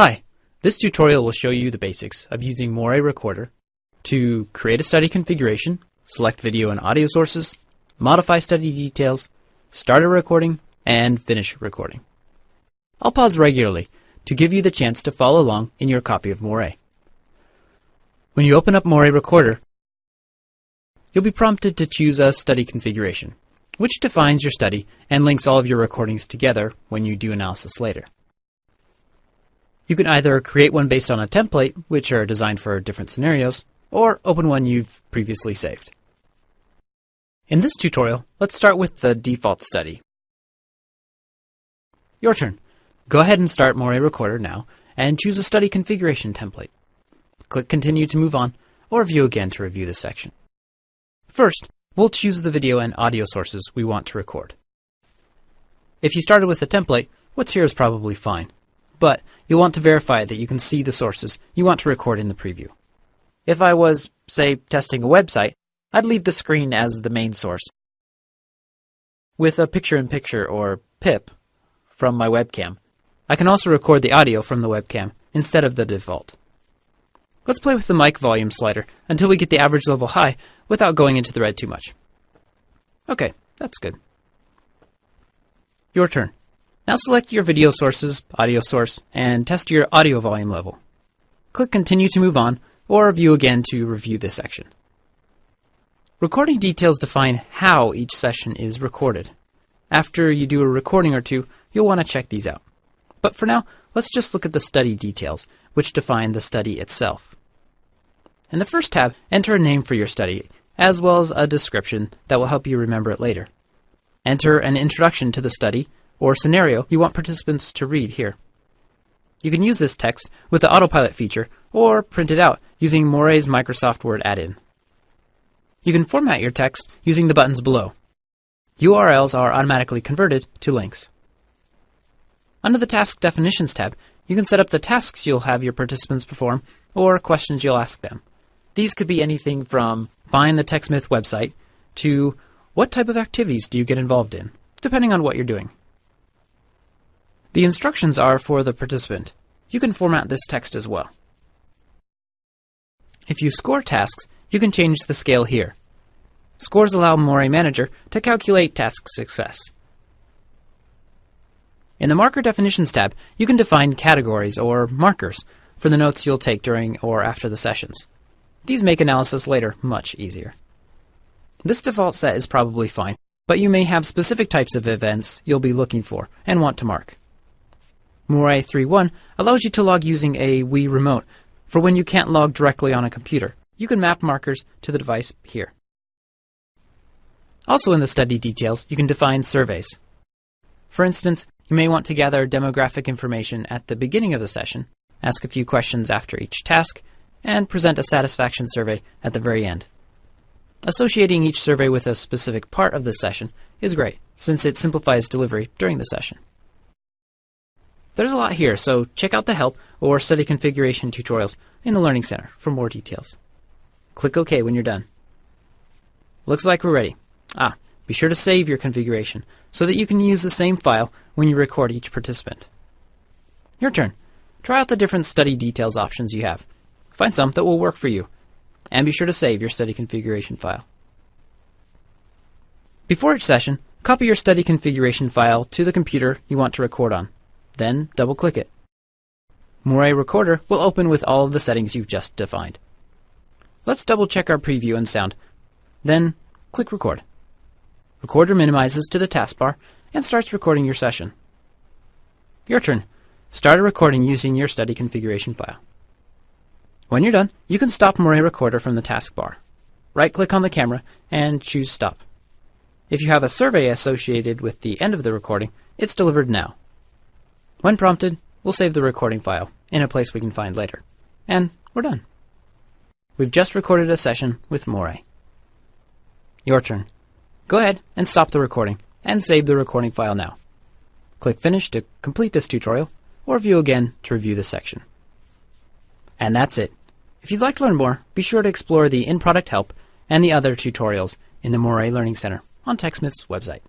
Hi, this tutorial will show you the basics of using Morae Recorder to create a study configuration, select video and audio sources, modify study details, start a recording, and finish recording. I'll pause regularly to give you the chance to follow along in your copy of Morae. When you open up Morae Recorder, you'll be prompted to choose a study configuration, which defines your study and links all of your recordings together when you do analysis later. You can either create one based on a template, which are designed for different scenarios, or open one you've previously saved. In this tutorial, let's start with the default study. Your turn. Go ahead and start Morae Recorder now, and choose a study configuration template. Click Continue to move on, or View again to review this section. First, we'll choose the video and audio sources we want to record. If you started with a template, what's here is probably fine but you'll want to verify that you can see the sources you want to record in the preview. If I was, say, testing a website, I'd leave the screen as the main source. With a picture-in-picture or PIP from my webcam, I can also record the audio from the webcam instead of the default. Let's play with the mic volume slider until we get the average level high without going into the red too much. Okay, that's good. Your turn. Now select your video sources, audio source, and test your audio volume level. Click Continue to move on, or View again to review this section. Recording details define how each session is recorded. After you do a recording or two, you'll want to check these out. But for now, let's just look at the study details, which define the study itself. In the first tab, enter a name for your study, as well as a description that will help you remember it later. Enter an introduction to the study or scenario you want participants to read here. You can use this text with the autopilot feature or print it out using Morae's Microsoft Word add-in. You can format your text using the buttons below. URLs are automatically converted to links. Under the Task Definitions tab, you can set up the tasks you'll have your participants perform or questions you'll ask them. These could be anything from find the TechSmith website to what type of activities do you get involved in, depending on what you're doing. The instructions are for the participant. You can format this text as well. If you score tasks, you can change the scale here. Scores allow Morae Manager to calculate task success. In the Marker Definitions tab, you can define categories or markers for the notes you'll take during or after the sessions. These make analysis later much easier. This default set is probably fine, but you may have specific types of events you'll be looking for and want to mark. Morae 3.1 allows you to log using a Wii remote for when you can't log directly on a computer. You can map markers to the device here. Also in the study details, you can define surveys. For instance, you may want to gather demographic information at the beginning of the session, ask a few questions after each task, and present a satisfaction survey at the very end. Associating each survey with a specific part of the session is great, since it simplifies delivery during the session. There's a lot here, so check out the help or study configuration tutorials in the Learning Center for more details. Click OK when you're done. Looks like we're ready. Ah, be sure to save your configuration so that you can use the same file when you record each participant. Your turn. Try out the different study details options you have. Find some that will work for you. And be sure to save your study configuration file. Before each session, copy your study configuration file to the computer you want to record on. Then double-click it. Morae Recorder will open with all of the settings you've just defined. Let's double-check our preview and sound. Then click Record. Recorder minimizes to the taskbar and starts recording your session. Your turn. Start a recording using your study configuration file. When you're done, you can stop Morae Recorder from the taskbar. Right-click on the camera and choose Stop. If you have a survey associated with the end of the recording, it's delivered now. When prompted, we'll save the recording file in a place we can find later. And we're done. We've just recorded a session with Morae. Your turn. Go ahead and stop the recording and save the recording file now. Click Finish to complete this tutorial or View again to review this section. And that's it. If you'd like to learn more, be sure to explore the in-product help and the other tutorials in the Morae Learning Center on TechSmith's website.